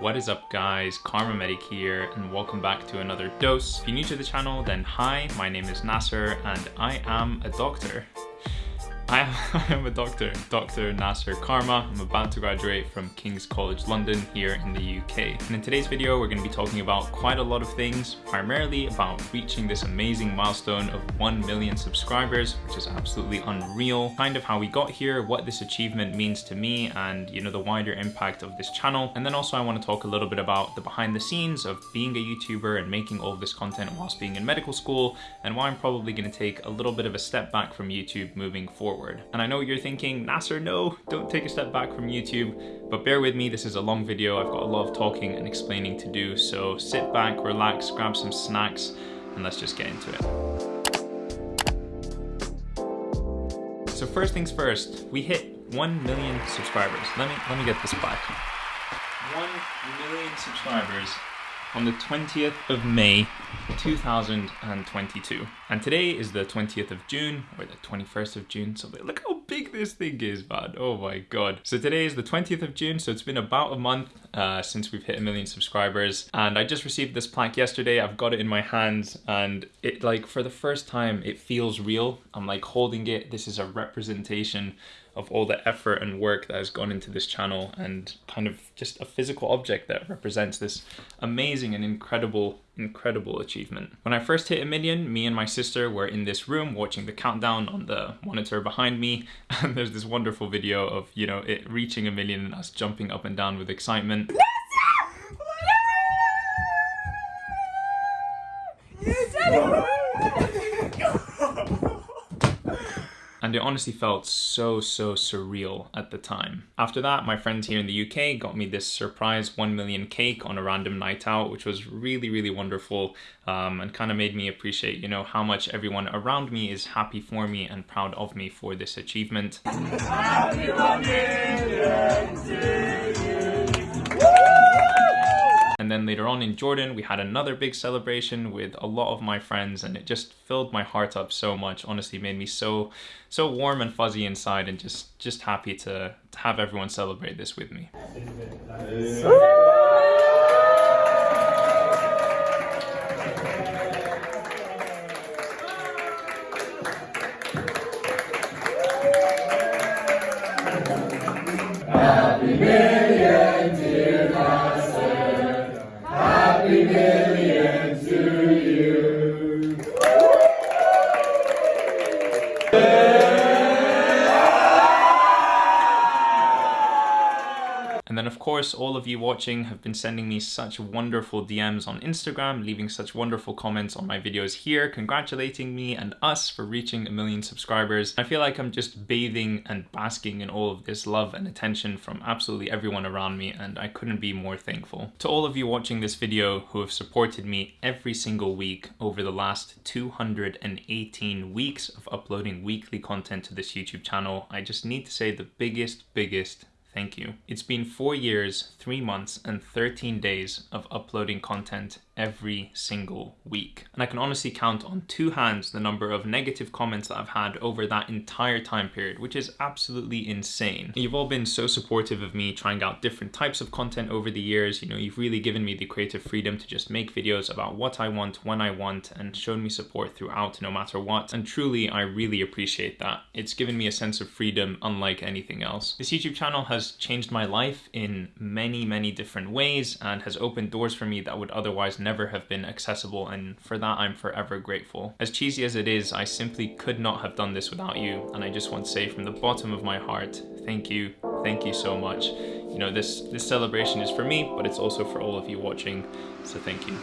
What is up guys, Kharma Medic here and welcome back to another dose. If you're new to the channel then hi, my name is Nasser and I am a doctor. I am, a doctor, Dr. Nasser Kharma. I'm about to graduate from King's College London here in the UK. And in today's video, we're going to be talking about quite a lot of things, primarily about reaching this amazing milestone of 1 million subscribers, which is absolutely unreal, kind of how we got here, what this achievement means to me, and you know, the wider impact of this channel. And then also I want to talk a little bit about the behind the scenes of being a YouTuber and making all this content whilst being in medical school, and why I'm probably going to take a little bit of a step back from YouTube moving forward forward. And I know you're thinking, Nasser, no, don't take a step back from YouTube, but bear with me, this is a long video. I've got a lot of talking and explaining to do, so sit back, relax, grab some snacks, and let's just get into it. So first things first, we hit 1 million subscribers. Let me, let me get this back. 1 million subscribers on the 20th of May 2022. And today is the 20th of June, or the 21st of June, so look how big this thing is, man. Oh my god. So today is the 20th of June, so it's been about a month uh, since we've hit a million subscribers. And I just received this plaque yesterday, I've got it in my hands, and it like, for the first time, it feels real. I'm like holding it, this is a representation of all the effort and work that has gone into this channel and kind of just a physical object that represents this amazing and incredible, incredible achievement. When I first hit a million, me and my sister were in this room watching the countdown on the monitor behind me. And there's this wonderful video of, you know, it reaching a million and us jumping up and down with excitement. And it honestly felt so, so surreal at the time. After that, my friends here in the UK got me this surprise 1 million cake on a random night out, which was really, really wonderful um, and kind of made me appreciate, you know, how much everyone around me is happy for me and proud of me for this achievement. And then later on in Jordan, we had another big celebration with a lot of my friends and it just filled my heart up so much. Honestly, made me so, so warm and fuzzy inside and just, just happy to, to have everyone celebrate this with me. Course, all of you watching have been sending me such wonderful DMs on Instagram, leaving such wonderful comments on my videos here, congratulating me and us for reaching a million subscribers. I feel like I'm just bathing and basking in all of this love and attention from absolutely everyone around me, and I couldn't be more thankful. To all of you watching this video who have supported me every single week over the last 218 weeks of uploading weekly content to this YouTube channel, I just need to say the biggest, biggest Thank you. It's been four years, three months, and 13 days of uploading content every single week. And I can honestly count on two hands the number of negative comments that I've had over that entire time period, which is absolutely insane. You've all been so supportive of me trying out different types of content over the years. You know, you've really given me the creative freedom to just make videos about what I want, when I want, and shown me support throughout no matter what. And truly, I really appreciate that. It's given me a sense of freedom unlike anything else. This YouTube channel has changed my life in many, many different ways and has opened doors for me that would otherwise never never have been accessible and for that I'm forever grateful. As cheesy as it is, I simply could not have done this without you and I just want to say from the bottom of my heart, thank you, thank you so much. You know, this, this celebration is for me, but it's also for all of you watching, so thank you.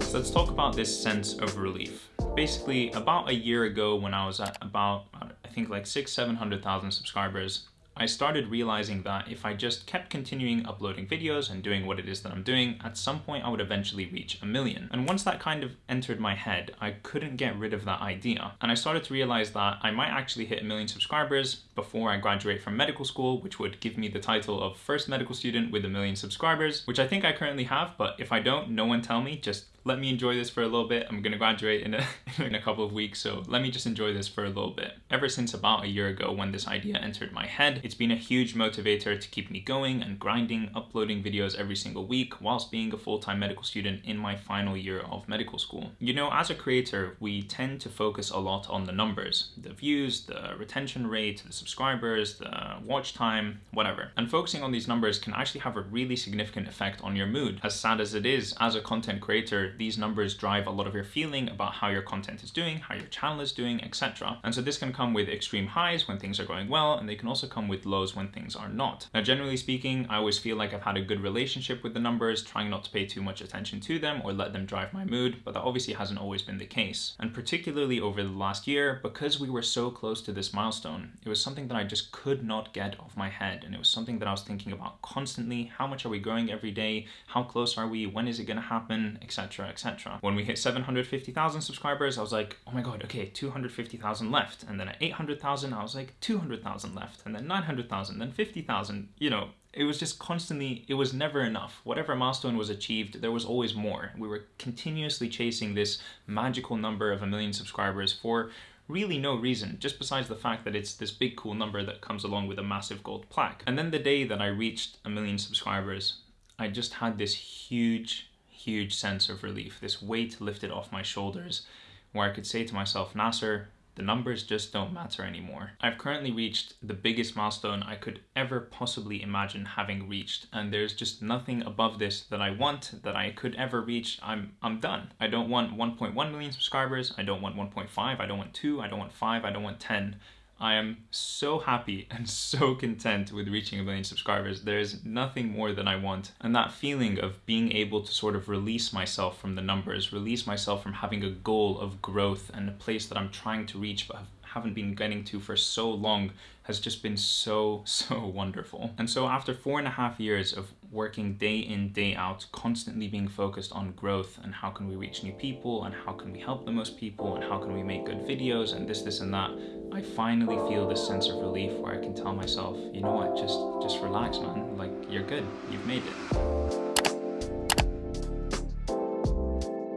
So let's talk about this sense of relief. Basically, about a year ago when I was at about, I think like six, 700,000 subscribers, I started realizing that if I just kept continuing uploading videos and doing what it is that I'm doing, at some point I would eventually reach a million. And once that kind of entered my head, I couldn't get rid of that idea. And I started to realize that I might actually hit a million subscribers before I graduate from medical school, which would give me the title of first medical student with a million subscribers, which I think I currently have, but if I don't, no one tell me, just let me enjoy this for a little bit. I'm gonna graduate in a, in a couple of weeks, so let me just enjoy this for a little bit. Ever since about a year ago when this idea entered my head, it's been a huge motivator to keep me going and grinding, uploading videos every single week whilst being a full-time medical student in my final year of medical school. You know, as a creator, we tend to focus a lot on the numbers, the views, the retention rate, the subscribers, the watch time, whatever. And focusing on these numbers can actually have a really significant effect on your mood. As sad as it is, as a content creator, these numbers drive a lot of your feeling about how your content is doing, how your channel is doing, etc. And so this can come with extreme highs when things are going well, and they can also come with lows when things are not. Now, generally speaking, I always feel like I've had a good relationship with the numbers, trying not to pay too much attention to them or let them drive my mood, but that obviously hasn't always been the case. And particularly over the last year, because we were so close to this milestone, it was something that I just could not get off my head. And it was something that I was thinking about constantly. How much are we growing every day? How close are we? When is it going to happen? Etc. etc. When we hit 750,000 subscribers, I was like, oh my god, okay, 250,000 left. And then at 800,000, I was like, 200,000 left. And then 900,000, then 50,000. You know, it was just constantly, it was never enough. Whatever milestone was achieved, there was always more. We were continuously chasing this magical number of a million subscribers for really no reason, just besides the fact that it's this big cool number that comes along with a massive gold plaque. And then the day that I reached a million subscribers, I just had this huge, huge sense of relief, this weight lifted off my shoulders, where I could say to myself, Nasser, the numbers just don't matter anymore. I've currently reached the biggest milestone I could ever possibly imagine having reached, and there's just nothing above this that I want, that I could ever reach. I'm, I'm done. I don't want 1.1 million subscribers, I don't want 1.5, I don't want 2, I don't want 5, I don't want 10. I am so happy and so content with reaching a million subscribers. There's nothing more than I want. And that feeling of being able to sort of release myself from the numbers, release myself from having a goal of growth and a place that I'm trying to reach but haven't been getting to for so long has just been so, so wonderful. And so after four and a half years of working day in, day out, constantly being focused on growth and how can we reach new people and how can we help the most people and how can we make good videos and this, this and that, I finally feel this sense of relief where I can tell myself, you know what, just, just relax, man. Like, you're good. You've made it.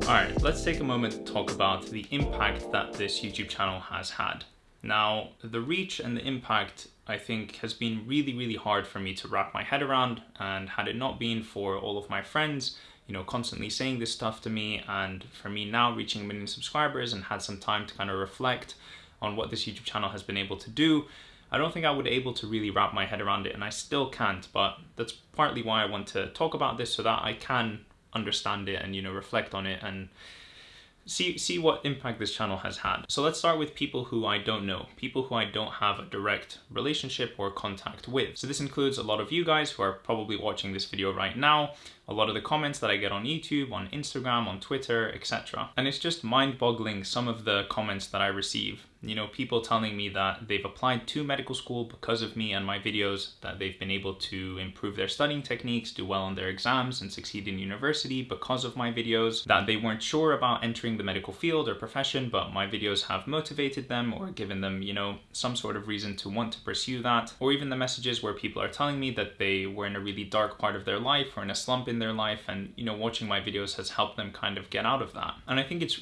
Alright, let's take a moment to talk about the impact that this YouTube channel has had. Now, the reach and the impact I think has been really, really hard for me to wrap my head around. And had it not been for all of my friends, you know, constantly saying this stuff to me, and for me now reaching a million subscribers and had some time to kind of reflect on what this YouTube channel has been able to do, I don't think I would be able to really wrap my head around it, and I still can't. But that's partly why I want to talk about this so that I can understand it and you know reflect on it and see see what impact this channel has had. So let's start with people who I don't know, people who I don't have a direct relationship or contact with. So this includes a lot of you guys who are probably watching this video right now, a lot of the comments that I get on YouTube, on Instagram, on Twitter, etc. And it's just mind-boggling some of the comments that I receive. You know, people telling me that they've applied to medical school because of me and my videos, that they've been able to improve their studying techniques, do well on their exams, and succeed in university because of my videos, that they weren't sure about entering the medical field or profession, but my videos have motivated them or given them, you know, some sort of reason to want to pursue that, or even the messages where people are telling me that they were in a really dark part of their life or in a slump in their life and you know watching my videos has helped them kind of get out of that. And i think it's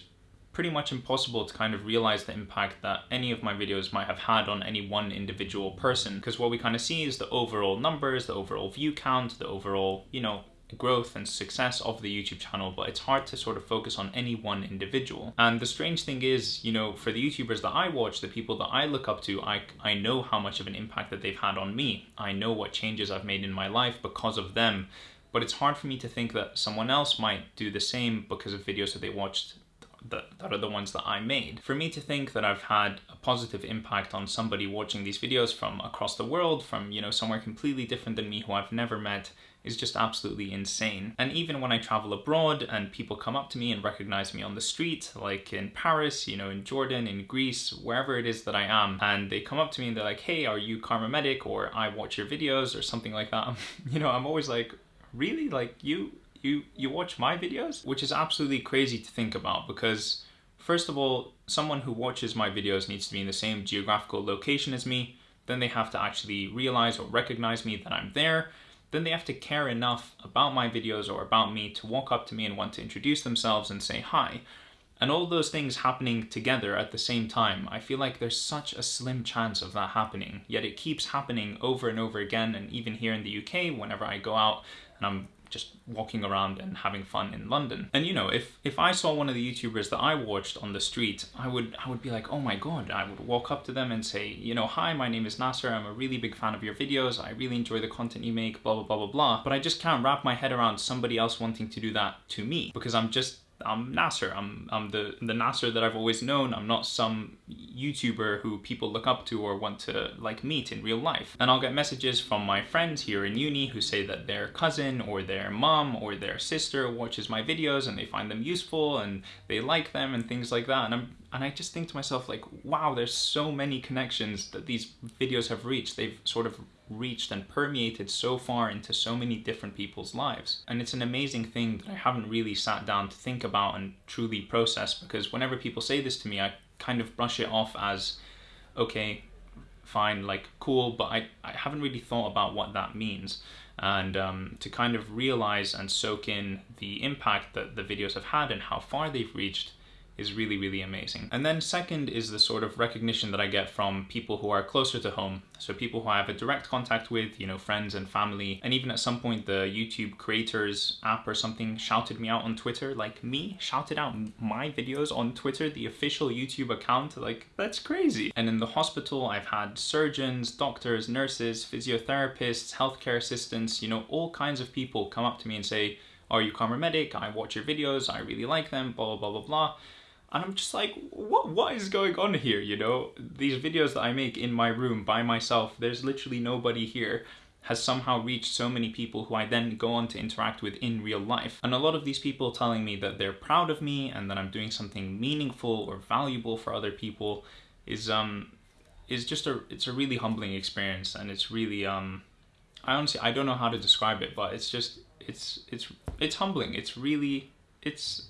pretty much impossible to kind of realize the impact that any of my videos might have had on any one individual person because what we kind of see is the overall numbers the overall view count the overall you know growth and success of the YouTube channel, but it's hard to sort of focus on any one individual. And the strange thing is, you know, for the YouTubers that I watch, the people that I look up to, I, I know how much of an impact that they've had on me. I know what changes I've made in my life because of them but it's hard for me to think that someone else might do the same because of videos that they watched that, that are the ones that I made. For me to think that I've had a positive impact on somebody watching these videos from across the world, from, you know, somewhere completely different than me who I've never met, is just absolutely insane. And even when I travel abroad and people come up to me and recognize me on the street, like in Paris, you know, in Jordan, in Greece, wherever it is that I am, and they come up to me and they're like, hey, are you Kharma Medic? Or I watch your videos or something like that. you know, I'm always like, really like you you you watch my videos which is absolutely crazy to think about because first of all someone who watches my videos needs to be in the same geographical location as me then they have to actually realize or recognize me that I'm there then they have to care enough about my videos or about me to walk up to me and want to introduce themselves and say hi. And all those things happening together at the same time, I feel like there's such a slim chance of that happening, yet it keeps happening over and over again. And even here in the UK, whenever I go out and I'm just walking around and having fun in London. And you know, if if I saw one of the YouTubers that I watched on the street, I would I would be like, oh my god, I would walk up to them and say, you know, hi, my name is Nasser, I'm a really big fan of your videos, I really enjoy the content you make, blah blah blah blah blah. But I just can't wrap my head around somebody else wanting to do that to me because I'm just I'm Nasser. I'm I'm the the Nasser that I've always known. I'm not some YouTuber who people look up to or want to like meet in real life. And I'll get messages from my friends here in uni who say that their cousin or their mom or their sister watches my videos and they find them useful and they like them and things like that. And I'm and I just think to myself like, wow, there's so many connections that these videos have reached. They've sort of reached and permeated so far into so many different people's lives. And it's an amazing thing that I haven't really sat down to think about and truly process because whenever people say this to me, I kind of brush it off as, okay, fine, like cool, but I, I haven't really thought about what that means. And um, to kind of realize and soak in the impact that the videos have had and how far they've reached is really, really amazing. And then second is the sort of recognition that I get from people who are closer to home. So people who I have a direct contact with, you know, friends and family. And even at some point, the YouTube creators app or something shouted me out on Twitter, like me shouted out my videos on Twitter, the official YouTube account. Like, that's crazy. And in the hospital, I've had surgeons, doctors, nurses, physiotherapists, healthcare assistants, you know, all kinds of people come up to me and say, are you Kharma Medic? I watch your videos, I really like them, blah, blah, blah, blah, blah. And I'm just like, what what is going on here, you know? These videos that I make in my room by myself, there's literally nobody here, has somehow reached so many people who I then go on to interact with in real life. And a lot of these people telling me that they're proud of me and that I'm doing something meaningful or valuable for other people is um is just a it's a really humbling experience and it's really um I honestly I don't know how to describe it, but it's just it's it's it's humbling. It's really it's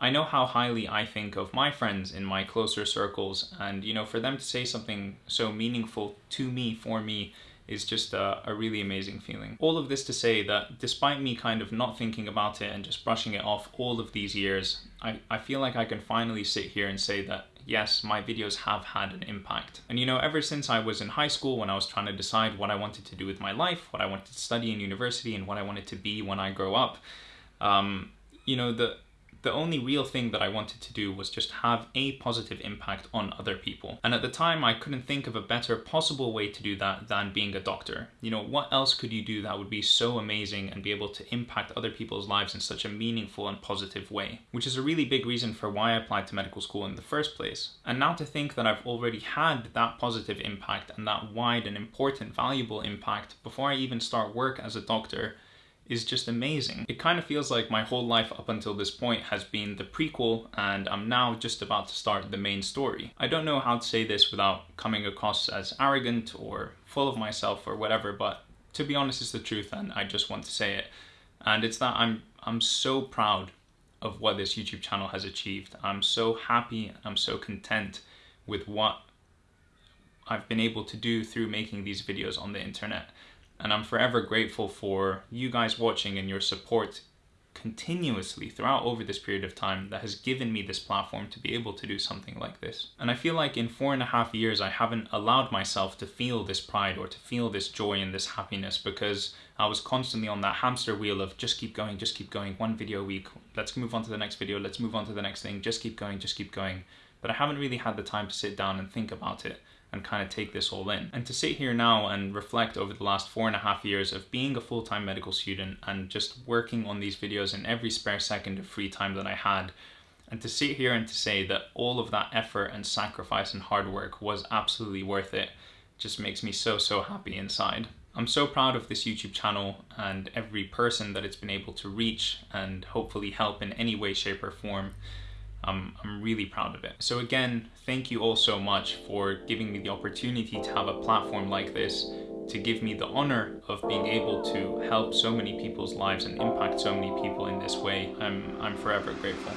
I know how highly I think of my friends in my closer circles, and you know, for them to say something so meaningful to me, for me, is just a, a, really amazing feeling. All of this to say that despite me kind of not thinking about it and just brushing it off all of these years, I, I feel like I can finally sit here and say that yes, my videos have had an impact. And you know, ever since I was in high school when I was trying to decide what I wanted to do with my life, what I wanted to study in university, and what I wanted to be when I grow up, um, you know, the the only real thing that I wanted to do was just have a positive impact on other people. And at the time, I couldn't think of a better possible way to do that than being a doctor. You know, what else could you do that would be so amazing and be able to impact other people's lives in such a meaningful and positive way? Which is a really big reason for why I applied to medical school in the first place. And now to think that I've already had that positive impact and that wide and important, valuable impact before I even start work as a doctor is just amazing. It kind of feels like my whole life up until this point has been the prequel and I'm now just about to start the main story. I don't know how to say this without coming across as arrogant or full of myself or whatever, but to be honest, it's the truth and I just want to say it. And it's that I'm, I'm so proud of what this YouTube channel has achieved. I'm so happy I'm so content with what I've been able to do through making these videos on the internet and I'm forever grateful for you guys watching and your support continuously throughout over this period of time that has given me this platform to be able to do something like this. And I feel like in four and a half years, I haven't allowed myself to feel this pride or to feel this joy and this happiness because I was constantly on that hamster wheel of just keep going, just keep going, one video a week, let's move on to the next video, let's move on to the next thing, just keep going, just keep going. But I haven't really had the time to sit down and think about it and kind of take this all in. And to sit here now and reflect over the last four and a half years of being a full-time medical student and just working on these videos in every spare second of free time that I had, and to sit here and to say that all of that effort and sacrifice and hard work was absolutely worth it just makes me so, so happy inside. I'm so proud of this YouTube channel and every person that it's been able to reach and hopefully help in any way, shape or form. I'm, I'm really proud of it. So again, thank you all so much for giving me the opportunity to have a platform like this to give me the honor of being able to help so many people's lives and impact so many people in this way. I'm, I'm forever grateful.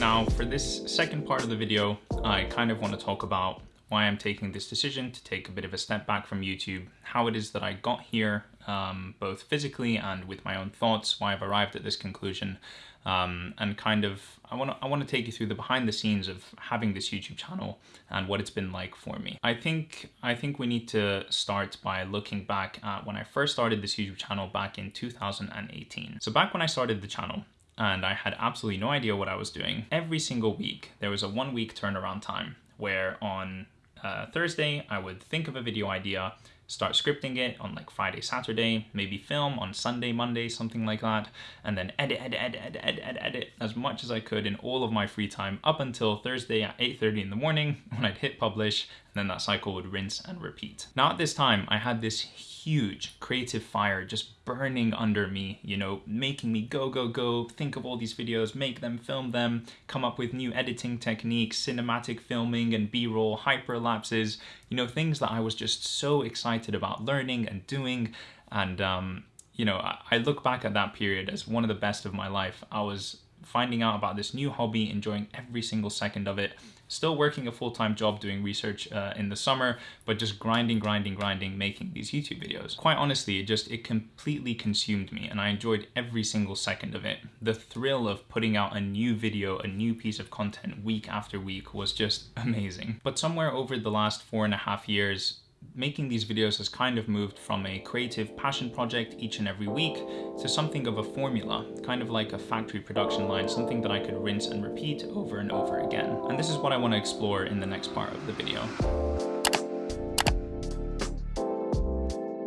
Now for this second part of the video, I kind of want to talk about why I'm taking this decision to take a bit of a step back from YouTube, how it is that I got here, um, both physically and with my own thoughts, why I've arrived at this conclusion, um, and kind of I want to I want to take you through the behind the scenes of having this YouTube channel and what it's been like for me. I think I think we need to start by looking back at when I first started this YouTube channel back in 2018. So back when I started the channel, and I had absolutely no idea what I was doing. Every single week, there was a one week turnaround time where on uh, Thursday, I would think of a video idea, start scripting it on like Friday, Saturday, maybe film on Sunday, Monday, something like that, and then edit, edit, edit, edit, edit, edit, edit as much as I could in all of my free time up until Thursday at 8.30 in the morning when I'd hit publish, then that cycle would rinse and repeat. Now at this time, I had this huge creative fire just burning under me, you know, making me go, go, go, think of all these videos, make them, film them, come up with new editing techniques, cinematic filming and B-roll, hyperlapses, you know, things that I was just so excited about learning and doing. And, um, you know, I, I look back at that period as one of the best of my life. I was finding out about this new hobby, enjoying every single second of it, still working a full-time job doing research uh, in the summer, but just grinding, grinding, grinding, making these YouTube videos. Quite honestly, it just, it completely consumed me and I enjoyed every single second of it. The thrill of putting out a new video, a new piece of content week after week was just amazing. But somewhere over the last four and a half years, making these videos has kind of moved from a creative passion project each and every week to something of a formula, kind of like a factory production line, something that I could rinse and repeat over and over again. And this is what I want to explore in the next part of the video.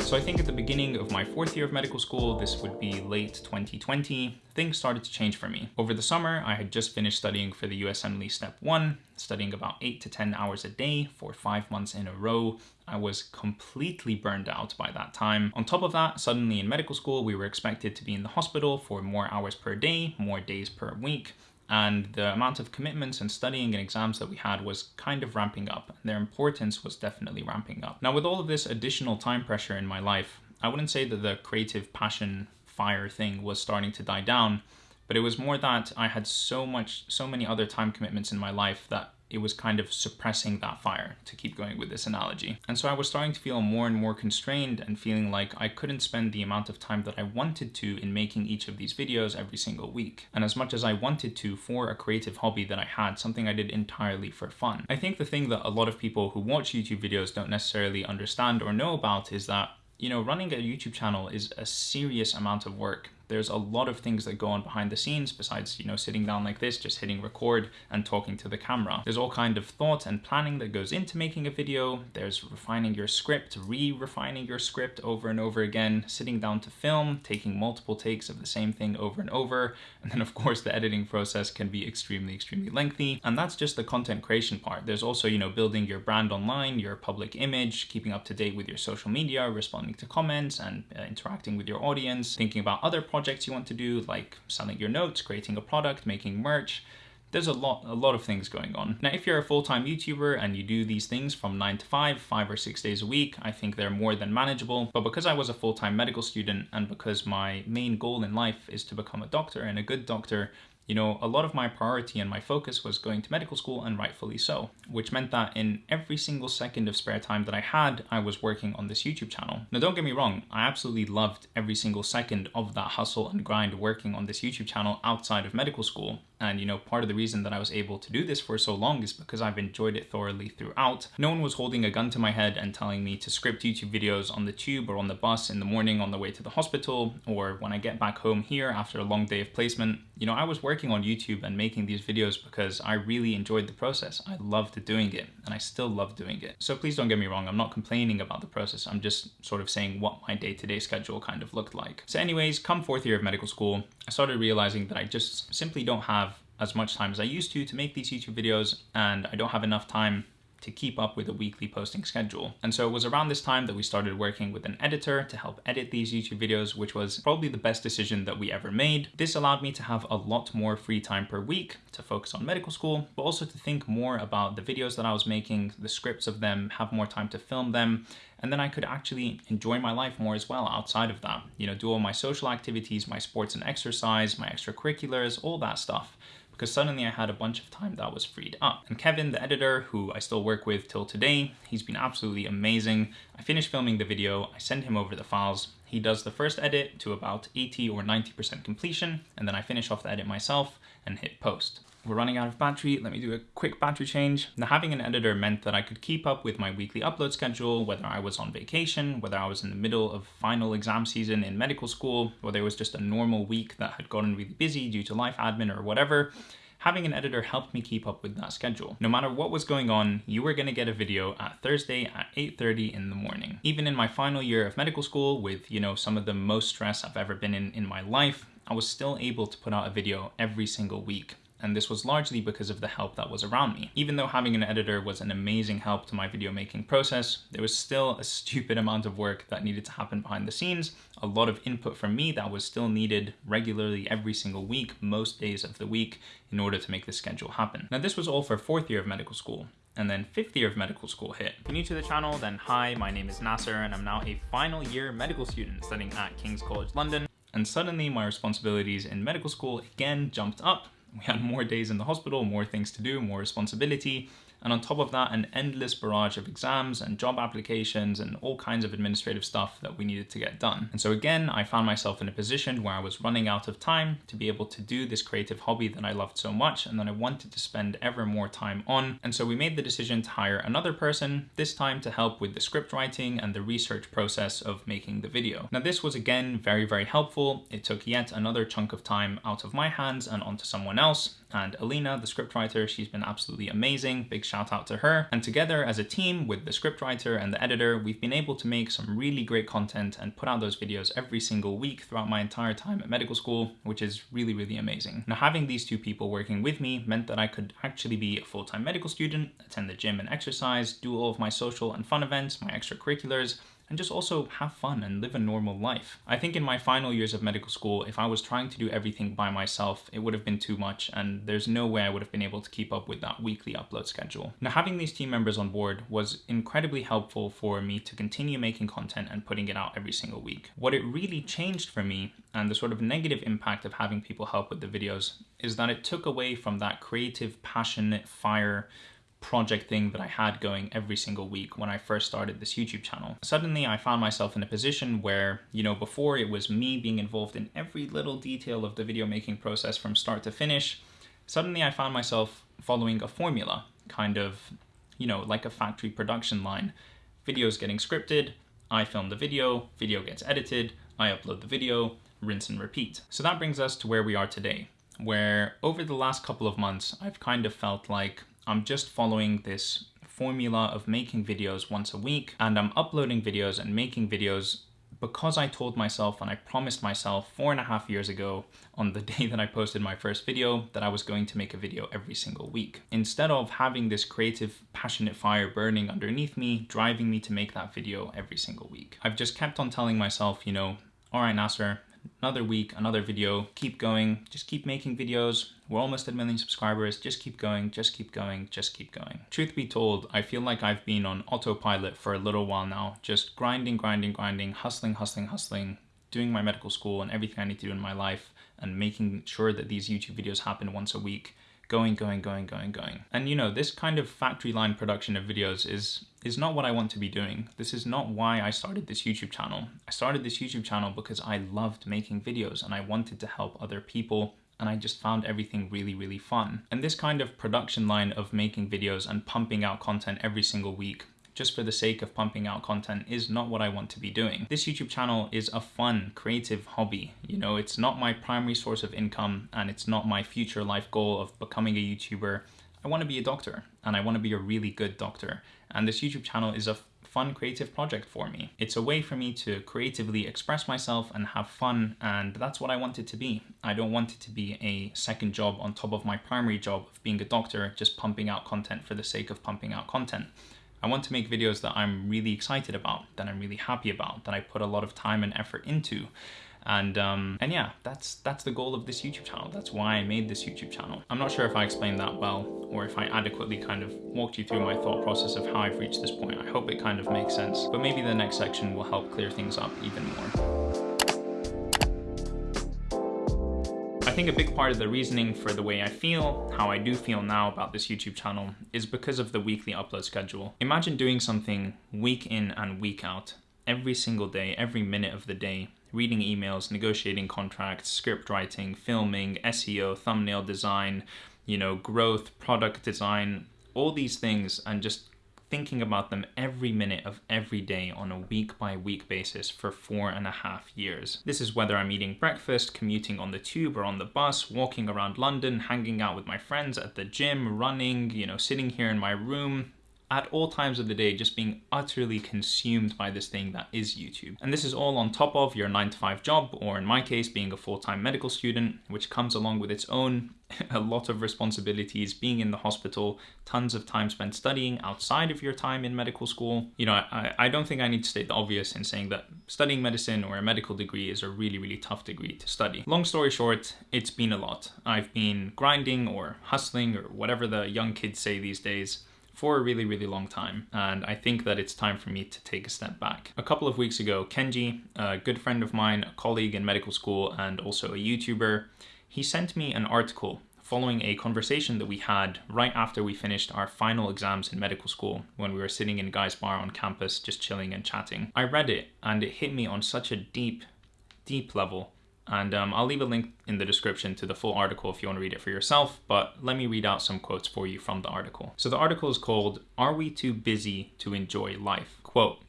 So I think at the beginning of my fourth year of medical school, this would be late 2020, things started to change for me. Over the summer, I had just finished studying for the USMLE Step 1, studying about 8 to 10 hours a day for 5 months in a row. I was completely burned out by that time. On top of that, suddenly in medical school, we were expected to be in the hospital for more hours per day, more days per week and the amount of commitments and studying and exams that we had was kind of ramping up. Their importance was definitely ramping up. Now with all of this additional time pressure in my life, I wouldn't say that the creative passion fire thing was starting to die down, but it was more that I had so much, so many other time commitments in my life that it was kind of suppressing that fire, to keep going with this analogy. And so I was starting to feel more and more constrained and feeling like I couldn't spend the amount of time that I wanted to in making each of these videos every single week. And as much as I wanted to for a creative hobby that I had, something I did entirely for fun. I think the thing that a lot of people who watch YouTube videos don't necessarily understand or know about is that you know, running a YouTube channel is a serious amount of work there's a lot of things that go on behind the scenes besides, you know, sitting down like this, just hitting record and talking to the camera. There's all kind of thought and planning that goes into making a video. There's refining your script, re-refining your script over and over again, sitting down to film, taking multiple takes of the same thing over and over. And then of course the editing process can be extremely, extremely lengthy. And that's just the content creation part. There's also, you know, building your brand online, your public image, keeping up to date with your social media, responding to comments and uh, interacting with your audience, thinking about other projects projects you want to do, like selling your notes, creating a product, making merch. There's a lot, a lot of things going on. Now, if you're a full-time YouTuber and you do these things from nine to five, five or six days a week, I think they're more than manageable. But because I was a full-time medical student and because my main goal in life is to become a doctor and a good doctor, you know, a lot of my priority and my focus was going to medical school and rightfully so, which meant that in every single second of spare time that I had, I was working on this YouTube channel. Now don't get me wrong, I absolutely loved every single second of that hustle and grind working on this YouTube channel outside of medical school. And you know, part of the reason that I was able to do this for so long is because I've enjoyed it thoroughly throughout. No one was holding a gun to my head and telling me to script YouTube videos on the tube or on the bus in the morning on the way to the hospital or when I get back home here after a long day of placement. You know, I was working on YouTube and making these videos because I really enjoyed the process. I loved doing it and I still love doing it. So please don't get me wrong, I'm not complaining about the process. I'm just sort of saying what my day-to-day -day schedule kind of looked like. So anyways, come fourth year of medical school, I started realizing that I just simply don't have as much time as I used to to make these YouTube videos and I don't have enough time to keep up with a weekly posting schedule. And so it was around this time that we started working with an editor to help edit these YouTube videos, which was probably the best decision that we ever made. This allowed me to have a lot more free time per week to focus on medical school, but also to think more about the videos that I was making, the scripts of them, have more time to film them, and then I could actually enjoy my life more as well outside of that. You know, do all my social activities, my sports and exercise, my extracurriculars, all that stuff because suddenly I had a bunch of time that was freed up. And Kevin, the editor, who I still work with till today, he's been absolutely amazing. I finished filming the video, I send him over the files, he does the first edit to about 80 or 90% completion, and then I finish off the edit myself and hit post. We're running out of battery, let me do a quick battery change. Now having an editor meant that I could keep up with my weekly upload schedule, whether I was on vacation, whether I was in the middle of final exam season in medical school, whether it was just a normal week that had gotten really busy due to life admin or whatever having an editor helped me keep up with that schedule. No matter what was going on, you were gonna get a video at Thursday at 8.30 in the morning. Even in my final year of medical school with, you know, some of the most stress I've ever been in in my life, I was still able to put out a video every single week and this was largely because of the help that was around me. Even though having an editor was an amazing help to my video making process, there was still a stupid amount of work that needed to happen behind the scenes, a lot of input from me that was still needed regularly every single week, most days of the week, in order to make the schedule happen. Now this was all for fourth year of medical school, and then fifth year of medical school hit. If you're new to the channel, then hi, my name is Nasser, and I'm now a final year medical student studying at King's College London. And suddenly my responsibilities in medical school again jumped up we had more days in the hospital, more things to do, more responsibility, and on top of that, an endless barrage of exams and job applications and all kinds of administrative stuff that we needed to get done. And so again, I found myself in a position where I was running out of time to be able to do this creative hobby that I loved so much and that I wanted to spend ever more time on. And so we made the decision to hire another person, this time to help with the script writing and the research process of making the video. Now this was again very, very helpful. It took yet another chunk of time out of my hands and onto someone else and Alina, the scriptwriter, she's been absolutely amazing. Big shout out to her. And together as a team with the scriptwriter and the editor, we've been able to make some really great content and put out those videos every single week throughout my entire time at medical school, which is really, really amazing. Now, having these two people working with me meant that I could actually be a full-time medical student, attend the gym and exercise, do all of my social and fun events, my extracurriculars, and just also have fun and live a normal life. I think in my final years of medical school, if I was trying to do everything by myself, it would have been too much and there's no way I would have been able to keep up with that weekly upload schedule. Now having these team members on board was incredibly helpful for me to continue making content and putting it out every single week. What it really changed for me and the sort of negative impact of having people help with the videos is that it took away from that creative, passionate fire project thing that I had going every single week when I first started this YouTube channel. Suddenly I found myself in a position where, you know, before it was me being involved in every little detail of the video making process from start to finish, suddenly I found myself following a formula, kind of, you know, like a factory production line. Videos getting scripted, I film the video, video gets edited, I upload the video, rinse and repeat. So that brings us to where we are today, where over the last couple of months, I've kind of felt like I'm just following this formula of making videos once a week and I'm uploading videos and making videos because I told myself and I promised myself four and a half years ago on the day that I posted my first video that I was going to make a video every single week. Instead of having this creative, passionate fire burning underneath me, driving me to make that video every single week. I've just kept on telling myself, you know, all right, Nasser, another week, another video, keep going, just keep making videos. We're almost at a million subscribers, just keep going, just keep going, just keep going. Truth be told, I feel like I've been on autopilot for a little while now, just grinding, grinding, grinding, hustling, hustling, hustling, doing my medical school and everything I need to do in my life and making sure that these YouTube videos happen once a week going, going, going, going, going. And you know, this kind of factory line production of videos is is not what I want to be doing. This is not why I started this YouTube channel. I started this YouTube channel because I loved making videos and I wanted to help other people and I just found everything really, really fun. And this kind of production line of making videos and pumping out content every single week just for the sake of pumping out content is not what I want to be doing. This YouTube channel is a fun, creative hobby. You know, it's not my primary source of income and it's not my future life goal of becoming a YouTuber. I want to be a doctor and I want to be a really good doctor. And this YouTube channel is a fun creative project for me. It's a way for me to creatively express myself and have fun and that's what I want it to be. I don't want it to be a second job on top of my primary job of being a doctor, just pumping out content for the sake of pumping out content. I want to make videos that I'm really excited about, that I'm really happy about, that I put a lot of time and effort into. And um, and yeah, that's that's the goal of this YouTube channel. That's why I made this YouTube channel. I'm not sure if I explained that well or if I adequately kind of walked you through my thought process of how I've reached this point. I hope it kind of makes sense, but maybe the next section will help clear things up even more. Think a big part of the reasoning for the way I feel, how I do feel now about this YouTube channel, is because of the weekly upload schedule. Imagine doing something week in and week out, every single day, every minute of the day, reading emails, negotiating contracts, script writing, filming, SEO, thumbnail design, you know, growth, product design, all these things, and just thinking about them every minute of every day on a week by week basis for four and a half years. This is whether I'm eating breakfast, commuting on the tube or on the bus, walking around London, hanging out with my friends at the gym, running, you know, sitting here in my room, at all times of the day just being utterly consumed by this thing that is YouTube. And this is all on top of your 9 to 5 job, or in my case, being a full-time medical student, which comes along with its own a lot of responsibilities, being in the hospital, tons of time spent studying outside of your time in medical school. You know, I, I don't think I need to state the obvious in saying that studying medicine or a medical degree is a really, really tough degree to study. Long story short, it's been a lot. I've been grinding or hustling or whatever the young kids say these days for a really, really long time. And I think that it's time for me to take a step back. A couple of weeks ago, Kenji, a good friend of mine, a colleague in medical school, and also a YouTuber, he sent me an article following a conversation that we had right after we finished our final exams in medical school when we were sitting in Guy's Bar on campus just chilling and chatting. I read it and it hit me on such a deep, deep level and um, I'll leave a link in the description to the full article if you want to read it for yourself, but let me read out some quotes for you from the article. So the article is called, Are We Too Busy to Enjoy Life? Quote,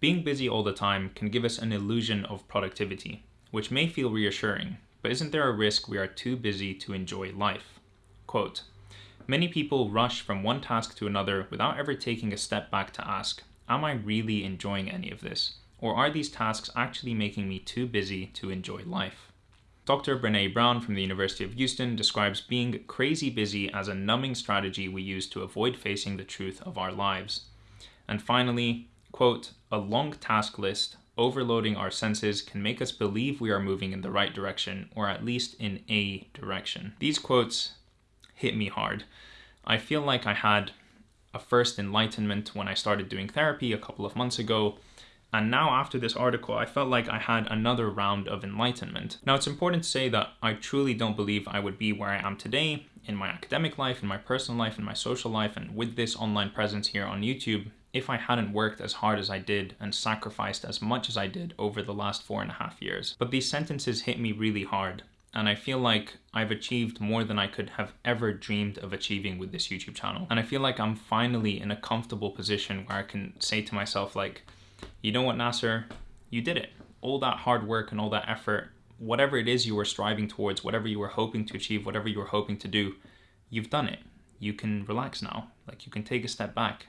being busy all the time can give us an illusion of productivity, which may feel reassuring, but isn't there a risk we are too busy to enjoy life? Quote, Many people rush from one task to another without ever taking a step back to ask, Am I really enjoying any of this? Or are these tasks actually making me too busy to enjoy life? Dr. Brene Brown from the University of Houston describes being crazy busy as a numbing strategy we use to avoid facing the truth of our lives. And finally, quote, a long task list overloading our senses can make us believe we are moving in the right direction, or at least in a direction. These quotes hit me hard. I feel like I had a first enlightenment when I started doing therapy a couple of months ago, and now after this article, I felt like I had another round of enlightenment. Now it's important to say that I truly don't believe I would be where I am today in my academic life, in my personal life, in my social life, and with this online presence here on YouTube if I hadn't worked as hard as I did and sacrificed as much as I did over the last four and a half years. But these sentences hit me really hard and I feel like I've achieved more than I could have ever dreamed of achieving with this YouTube channel. And I feel like I'm finally in a comfortable position where I can say to myself like, you know what, Nasser, you did it. All that hard work and all that effort, whatever it is you were striving towards, whatever you were hoping to achieve, whatever you were hoping to do, you've done it. You can relax now. Like you can take a step back.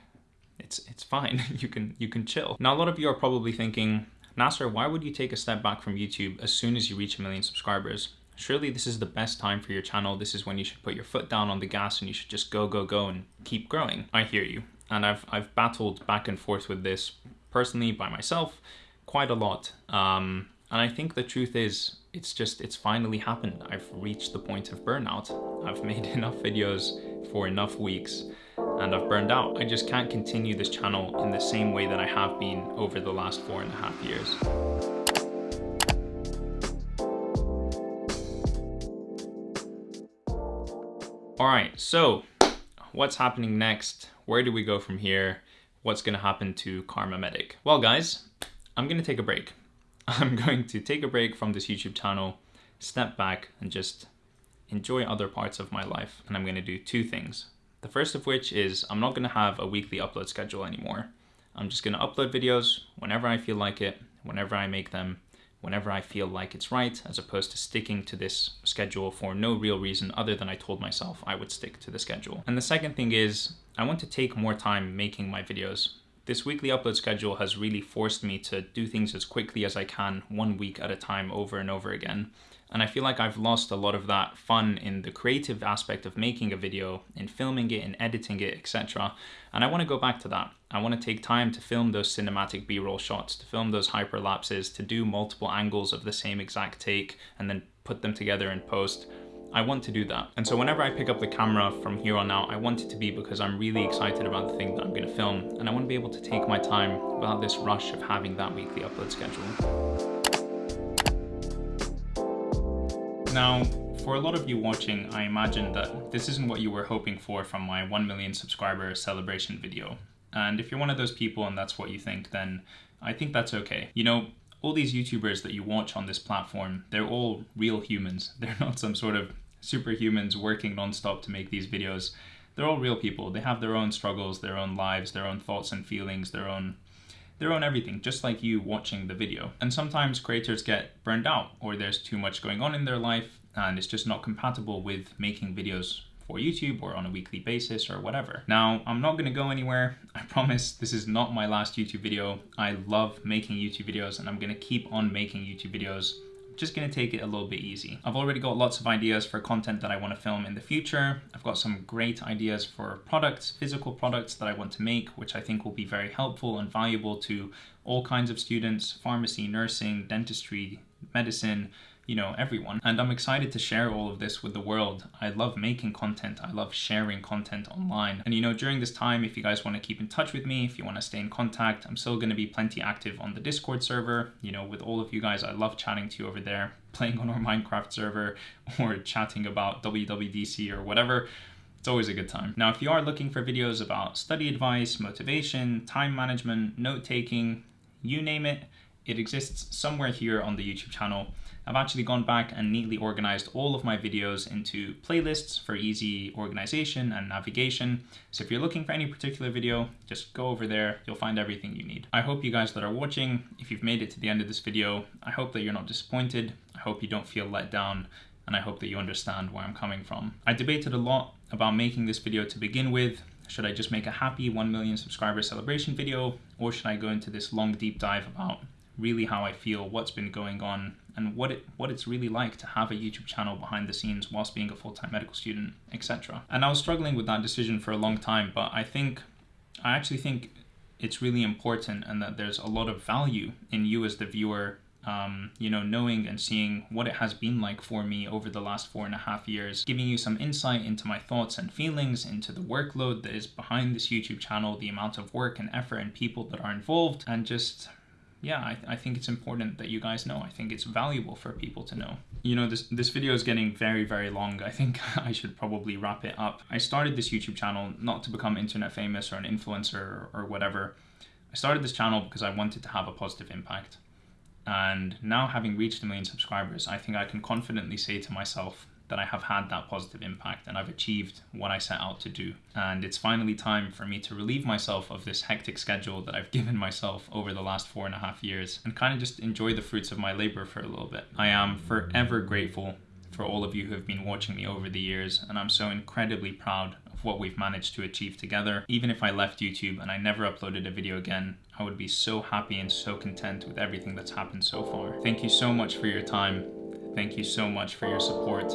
It's it's fine. you can you can chill. Now a lot of you are probably thinking, Nasser, why would you take a step back from YouTube as soon as you reach a million subscribers? Surely this is the best time for your channel. This is when you should put your foot down on the gas and you should just go, go, go and keep growing. I hear you. And I've, I've battled back and forth with this personally by myself quite a lot. Um, and I think the truth is, it's just, it's finally happened. I've reached the point of burnout. I've made enough videos for enough weeks and I've burned out. I just can't continue this channel in the same way that I have been over the last four and a half years. All right, so what's happening next? Where do we go from here? what's going to happen to Kharma Medic. Well, guys, I'm going to take a break. I'm going to take a break from this YouTube channel, step back and just enjoy other parts of my life. And I'm going to do two things. The first of which is I'm not going to have a weekly upload schedule anymore. I'm just going to upload videos whenever I feel like it, whenever I make them, whenever I feel like it's right, as opposed to sticking to this schedule for no real reason other than I told myself I would stick to the schedule. And the second thing is I want to take more time making my videos. This weekly upload schedule has really forced me to do things as quickly as I can, one week at a time, over and over again. And I feel like I've lost a lot of that fun in the creative aspect of making a video, in filming it, in editing it, etc. And I want to go back to that. I want to take time to film those cinematic b-roll shots, to film those hyperlapses, to do multiple angles of the same exact take, and then put them together in post. I want to do that. And so whenever I pick up the camera from here on out, I want it to be because I'm really excited about the thing that I'm gonna film. And I wanna be able to take my time without this rush of having that weekly upload schedule. Now, For a lot of you watching, I imagine that this isn't what you were hoping for from my 1 million subscriber celebration video. And if you're one of those people and that's what you think, then I think that's okay. You know, all these YouTubers that you watch on this platform, they're all real humans. They're not some sort of superhumans working nonstop to make these videos. They're all real people. They have their own struggles, their own lives, their own thoughts and feelings, their own their own everything, just like you watching the video. And sometimes creators get burned out or there's too much going on in their life and it's just not compatible with making videos for YouTube or on a weekly basis or whatever. Now, I'm not gonna go anywhere. I promise this is not my last YouTube video. I love making YouTube videos and I'm gonna keep on making YouTube videos just gonna take it a little bit easy. I've already got lots of ideas for content that I wanna film in the future. I've got some great ideas for products, physical products that I want to make, which I think will be very helpful and valuable to all kinds of students, pharmacy, nursing, dentistry, medicine, you know, everyone. And I'm excited to share all of this with the world. I love making content. I love sharing content online. And you know, during this time, if you guys want to keep in touch with me, if you want to stay in contact, I'm still going to be plenty active on the Discord server. You know, with all of you guys, I love chatting to you over there, playing on our Minecraft server or chatting about WWDC or whatever. It's always a good time. Now, if you are looking for videos about study advice, motivation, time management, note taking, you name it, it exists somewhere here on the YouTube channel. I've actually gone back and neatly organized all of my videos into playlists for easy organization and navigation. So if you're looking for any particular video, just go over there, you'll find everything you need. I hope you guys that are watching, if you've made it to the end of this video, I hope that you're not disappointed. I hope you don't feel let down and I hope that you understand where I'm coming from. I debated a lot about making this video to begin with. Should I just make a happy 1 million subscriber celebration video or should I go into this long deep dive about really how I feel, what's been going on, and what it what it's really like to have a YouTube channel behind the scenes whilst being a full-time medical student, etc. And I was struggling with that decision for a long time, but I think I actually think it's really important and that there's a lot of value in you as the viewer um, you know, knowing and seeing what it has been like for me over the last four and a half years, giving you some insight into my thoughts and feelings, into the workload that is behind this YouTube channel, the amount of work and effort and people that are involved, and just yeah, I, I think it's important that you guys know. I think it's valuable for people to know. You know, this, this video is getting very, very long. I think I should probably wrap it up. I started this YouTube channel not to become internet famous or an influencer or, or whatever. I started this channel because I wanted to have a positive impact. And now having reached a million subscribers, I think I can confidently say to myself that I have had that positive impact and I've achieved what I set out to do. And it's finally time for me to relieve myself of this hectic schedule that I've given myself over the last four and a half years and kind of just enjoy the fruits of my labor for a little bit. I am forever grateful for all of you who have been watching me over the years and I'm so incredibly proud of what we've managed to achieve together. Even if I left YouTube and I never uploaded a video again, I would be so happy and so content with everything that's happened so far. Thank you so much for your time. Thank you so much for your support,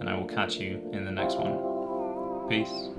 and I will catch you in the next one. Peace.